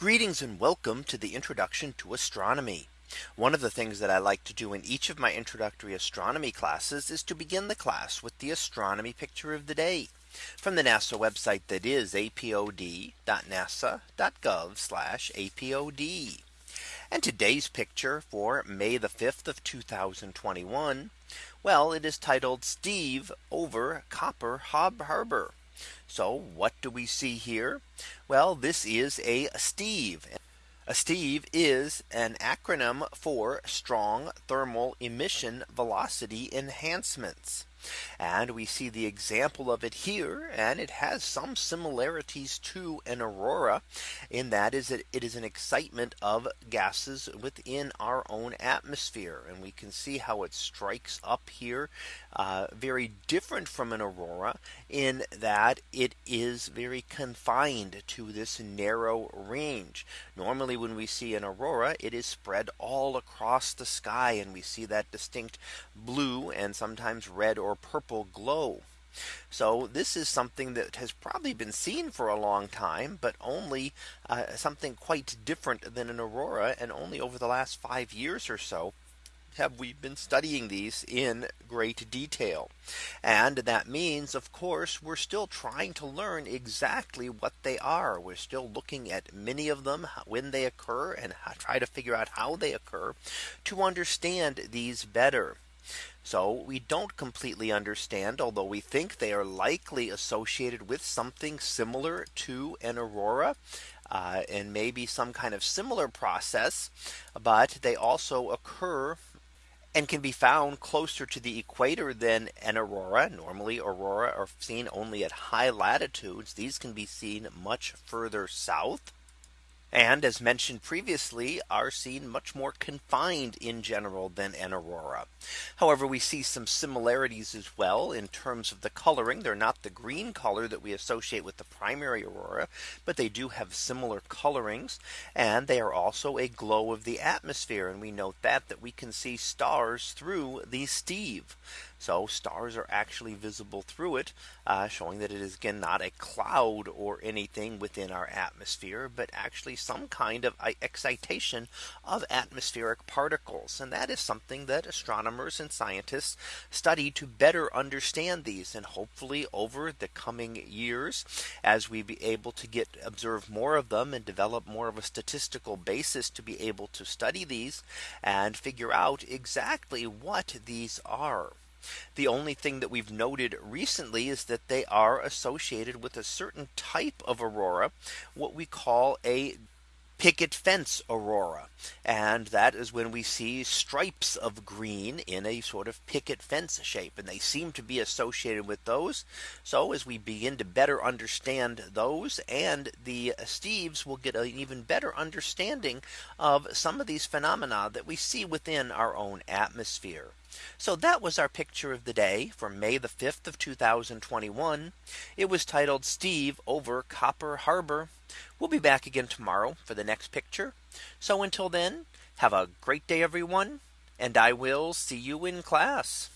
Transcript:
Greetings and welcome to the introduction to astronomy. One of the things that I like to do in each of my introductory astronomy classes is to begin the class with the astronomy picture of the day from the NASA website that is apod.nasa.gov apod. And today's picture for May the 5th of 2021. Well, it is titled Steve over Copper Hob Harbor. So what do we see here? Well, this is a Steve. A Steve is an acronym for strong thermal emission velocity enhancements. And we see the example of it here. And it has some similarities to an aurora in that is that it is an excitement of gases within our own atmosphere. And we can see how it strikes up here uh, very different from an aurora in that it is very confined to this narrow range. Normally when we see an aurora, it is spread all across the sky and we see that distinct blue and sometimes red or purple glow. So this is something that has probably been seen for a long time, but only uh, something quite different than an aurora and only over the last five years or so have we been studying these in great detail. And that means, of course, we're still trying to learn exactly what they are. We're still looking at many of them when they occur and try to figure out how they occur to understand these better. So we don't completely understand, although we think they are likely associated with something similar to an aurora. Uh, and maybe some kind of similar process, but they also occur and can be found closer to the equator than an aurora. Normally aurora are seen only at high latitudes. These can be seen much further south and as mentioned previously are seen much more confined in general than an aurora. However, we see some similarities as well in terms of the coloring. They're not the green color that we associate with the primary aurora, but they do have similar colorings and they are also a glow of the atmosphere. And we note that that we can see stars through the Steve. So stars are actually visible through it, uh, showing that it is again not a cloud or anything within our atmosphere, but actually some kind of excitation of atmospheric particles. And that is something that astronomers and scientists study to better understand these. And hopefully over the coming years, as we be able to get observe more of them and develop more of a statistical basis to be able to study these and figure out exactly what these are. The only thing that we've noted recently is that they are associated with a certain type of aurora, what we call a picket fence aurora. And that is when we see stripes of green in a sort of picket fence shape. And they seem to be associated with those. So as we begin to better understand those and the Steves will get an even better understanding of some of these phenomena that we see within our own atmosphere. So that was our picture of the day for May the 5th of 2021. It was titled Steve over Copper Harbor. We'll be back again tomorrow for the next picture. So until then, have a great day, everyone. And I will see you in class.